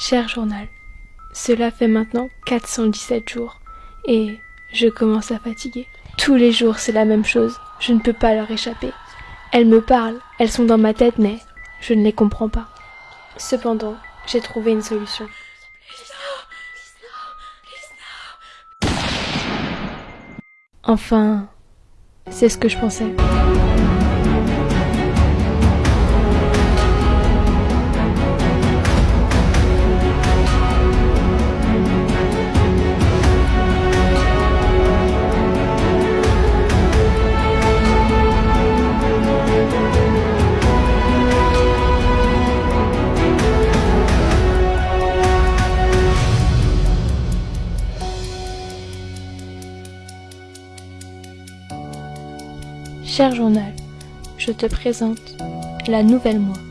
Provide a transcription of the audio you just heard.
Cher journal, cela fait maintenant 417 jours, et je commence à fatiguer. Tous les jours c'est la même chose, je ne peux pas leur échapper. Elles me parlent, elles sont dans ma tête, mais je ne les comprends pas. Cependant, j'ai trouvé une solution. Enfin, c'est ce que je pensais. Cher journal, je te présente la nouvelle moi.